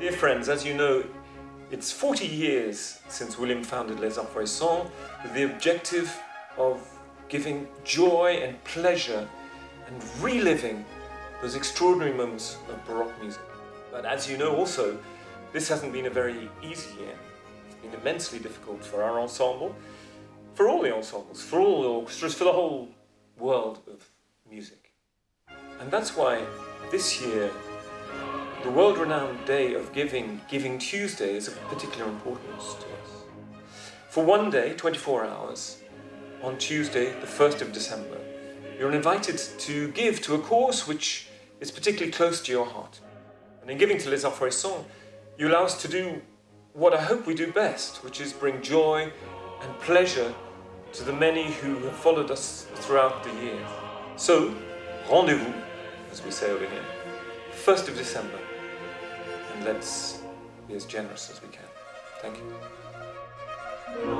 Dear friends, as you know, it's 40 years since William founded Les Arts with the objective of giving joy and pleasure and reliving those extraordinary moments of Baroque music. But as you know also, this hasn't been a very easy year. It's been immensely difficult for our ensemble, for all the ensembles, for all the orchestras, for the whole world of music. And that's why this year the world-renowned day of giving, Giving Tuesday, is of particular importance to us. For one day, 24 hours, on Tuesday, the 1st of December, you're invited to give to a cause which is particularly close to your heart. And in giving to Les Arts you allow us to do what I hope we do best, which is bring joy and pleasure to the many who have followed us throughout the year. So, rendezvous, as we say over here, 1st of December, and let's be as generous as we can. Thank you.